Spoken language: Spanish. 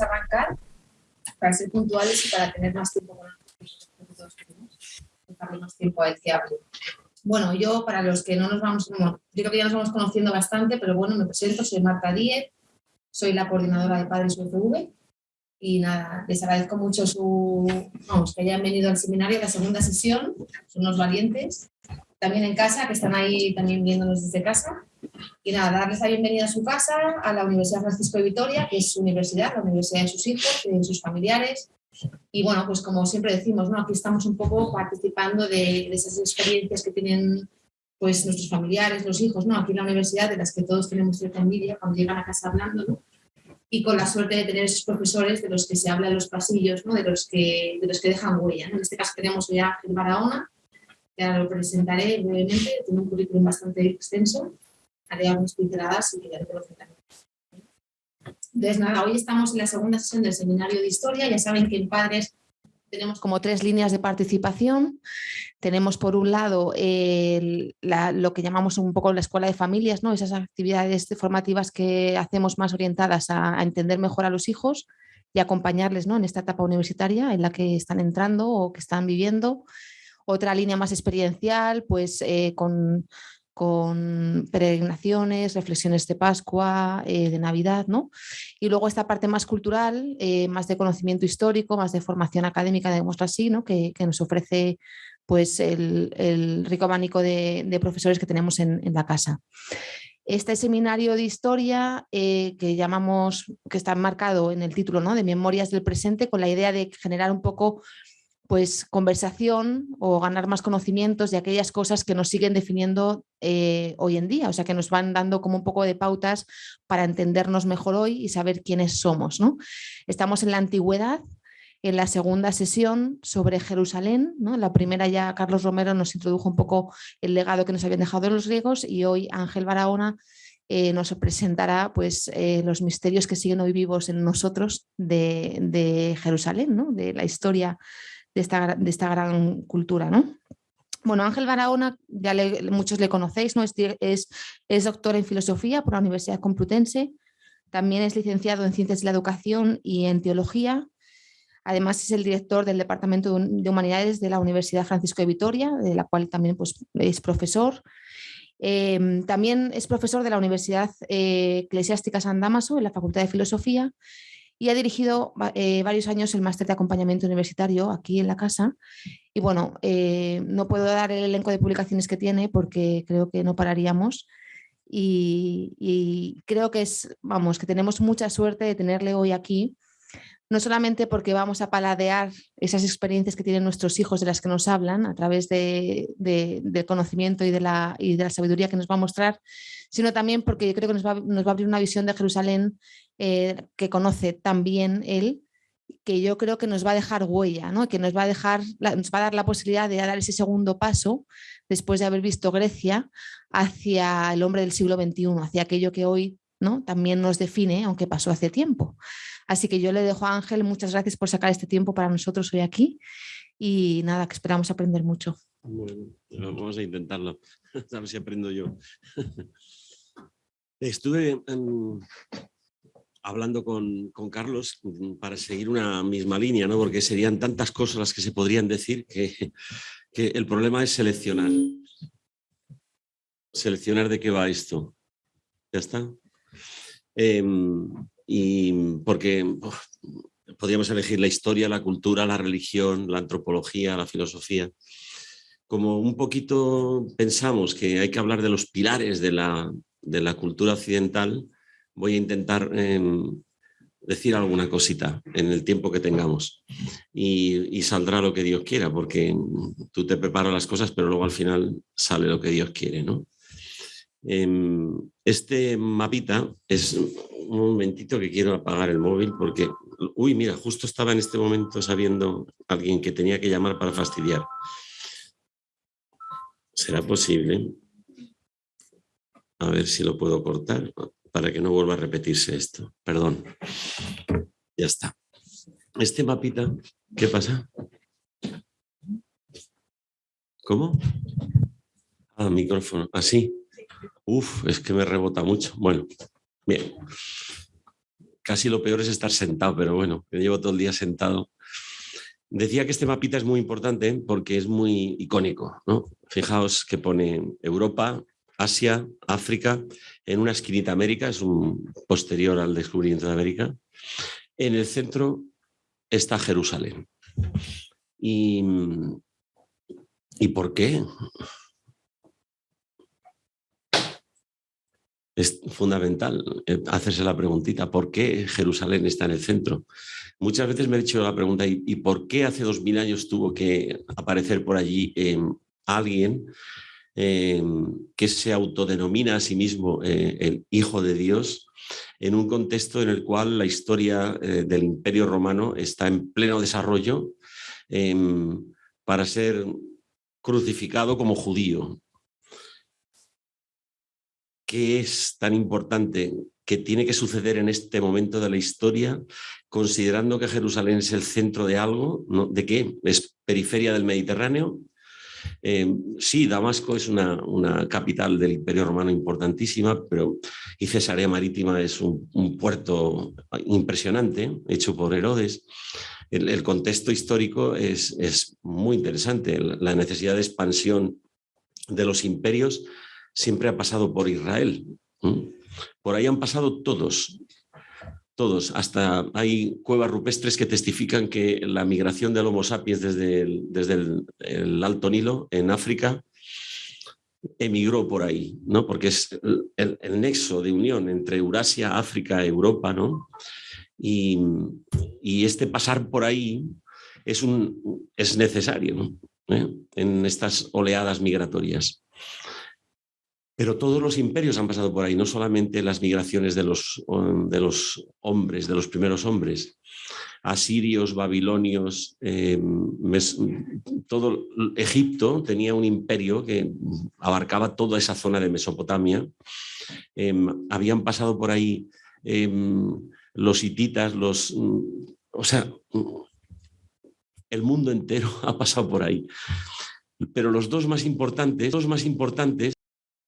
arrancar para ser puntuales y para tener más tiempo con todos dejarle más tiempo a él que hable. Bueno, yo para los que no nos vamos, yo creo que ya nos vamos conociendo bastante, pero bueno, me presento, soy Marta Díez, soy la coordinadora de Padres UFV y nada, les agradezco mucho su, vamos, que hayan venido al seminario, la segunda sesión, son unos valientes, también en casa, que están ahí también viéndonos desde casa. Y nada, darles la bienvenida a su casa, a la Universidad Francisco de Vitoria, que es su universidad, la universidad de sus hijos, de sus familiares. Y bueno, pues como siempre decimos, ¿no? aquí estamos un poco participando de, de esas experiencias que tienen pues nuestros familiares, los hijos, ¿no? Aquí en la universidad, de las que todos tenemos cierta envidia cuando llegan a casa hablando, ¿no? y con la suerte de tener esos profesores de los que se habla en los pasillos, ¿no? de, los que, de los que dejan huella. En este caso tenemos hoy a Barahona, ahora lo presentaré brevemente, tiene un currículum bastante extenso, haré algunas pinceladas y ya lo presentaré. Entonces nada, hoy estamos en la segunda sesión del seminario de historia, ya saben que en Padres tenemos como tres líneas de participación. Tenemos por un lado lo que llamamos un poco la escuela de familias, ¿no? esas actividades formativas que hacemos más orientadas a, entender mejor a los hijos y acompañarles ¿no? en esta etapa universitaria en la que están entrando o que están viviendo. Otra línea más experiencial, pues eh, con con peregrinaciones, reflexiones de Pascua, eh, de Navidad, ¿no? Y luego esta parte más cultural, eh, más de conocimiento histórico, más de formación académica, digamos así, ¿no? Que, nos ofrece pues el, rico abanico de, profesores que tenemos en, la casa. Este seminario de historia que llamamos, que está marcado en el título ¿no? de Memorias del Presente, con la idea de generar un poco pues conversación o ganar más conocimientos de aquellas cosas que nos siguen definiendo eh, hoy en día, o sea que nos van dando como un poco de pautas para entendernos mejor hoy y saber quiénes somos. ¿no? Estamos en la antigüedad, en la segunda sesión sobre Jerusalén, ¿no? la primera ya Carlos Romero nos introdujo un poco el legado que nos habían dejado los griegos y hoy Ángel Barahona eh, nos presentará pues, eh, los misterios que siguen hoy vivos en nosotros de, de Jerusalén, ¿no? de la historia de esta, de esta gran cultura. ¿no? Bueno, Ángel Barahona, ya muchos le conocéis, ¿no? es, es, es doctor en filosofía por la Universidad Complutense, también es licenciado en Ciencias de la Educación y en Teología, Además es el director del Departamento de Humanidades de la Universidad Francisco de Vitoria, de la cual también pues, es profesor. Em, también es profesor de la Universidad eh, Eclesiástica San Damaso en la Facultad de Filosofía y ha dirigido eh, varios años el máster de acompañamiento universitario aquí en la casa. Y bueno, eh, no puedo dar el elenco de publicaciones que tiene porque creo que no pararíamos. Y, y, creo que es, vamos, que tenemos mucha suerte de tenerle hoy aquí no solamente porque vamos a paladear esas experiencias que tienen nuestros hijos de las que nos hablan a través del conocimiento y de, la, de, sabiduría que nos va a mostrar, sino también porque yo creo que nos va, a abrir una visión de Jerusalén eh, que conoce también él, que yo creo que nos va a dejar huella, ¿no? que nos va, a dejar, nos va a dar la posibilidad de dar ese segundo paso después de haber visto Grecia hacia el hombre del siglo XXI, hacia aquello que hoy ¿no? también nos define, aunque pasó hace tiempo. Así que yo le dejo a Ángel, muchas gracias por sacar este tiempo para nosotros hoy aquí y nada, que esperamos aprender mucho. Bueno, vamos a intentarlo, a ver si aprendo yo. Estuve hablando con, Carlos para seguir una misma línea, ¿no? porque serían tantas cosas las que se podrían decir que, que el problema es seleccionar. Seleccionar de qué va esto. ¿Ya está? Em, y porque podríamos elegir la historia, la cultura, la religión, la antropología, la filosofía. Como un poquito pensamos que hay que hablar de los pilares de la, de la cultura occidental, voy a intentar em, decir alguna cosita en el tiempo que tengamos y, y, saldrá lo que Dios quiera, porque tú te preparas las cosas, pero luego al final sale lo que Dios quiere. ¿no? Em, este mapita es un momentito que quiero apagar el móvil porque, uy, mira, justo estaba en este momento sabiendo alguien que tenía que llamar para fastidiar. ¿Será posible? A ver si lo puedo cortar para que no vuelva a repetirse esto. Perdón. Ya está. Este mapita, ¿qué pasa? ¿Cómo? Ah, micrófono. Así. Uf, es que me rebota mucho. Bueno, bien. casi lo peor es estar sentado, pero bueno, yo llevo todo el día sentado. Decía que este mapita es muy importante porque es muy icónico. ¿no? Fijaos que pone Europa, Asia, África, en una esquinita América, es un posterior al descubrimiento de América. En el centro está Jerusalén. ¿Y, ¿y por qué? Es fundamental eh, hacerse la preguntita, ¿por qué Jerusalén está en el centro? Muchas veces me he hecho la pregunta, ¿y, por qué hace dos mil años tuvo que aparecer por allí em, alguien em, que se autodenomina a sí mismo eh, el Hijo de Dios en un contexto en el cual la historia eh, del Imperio Romano está en pleno desarrollo para ser crucificado como judío, qué es tan importante que tiene que suceder en este momento de la historia, considerando que Jerusalén es el centro de algo, ¿de qué? ¿Es periferia del Mediterráneo? Eh, sí, Damasco es una, capital del Imperio Romano importantísima, pero y Cesarea Marítima es un, puerto impresionante, hecho por Herodes. El, contexto histórico es, es muy interesante, la necesidad de expansión de los imperios siempre ha pasado por Israel. Por ahí han pasado todos, todos. Hasta hay cuevas rupestres que testifican que la migración del Homo sapiens desde el, desde el, Alto Nilo, en África, emigró por ahí, ¿no? porque es el, nexo de unión entre Eurasia, África, Europa, ¿no? y, este pasar por ahí es, un, es necesario ¿Eh? en estas oleadas migratorias. Pero todos los imperios han pasado por ahí, no solamente las migraciones de los, de los hombres, de los primeros hombres. Asirios, babilonios, em, todo Egipto tenía un imperio que abarcaba toda esa zona de Mesopotamia. Em, habían pasado por ahí em, los hititas, los... O sea, el mundo entero ha pasado por ahí. Pero los dos más importantes, dos más importantes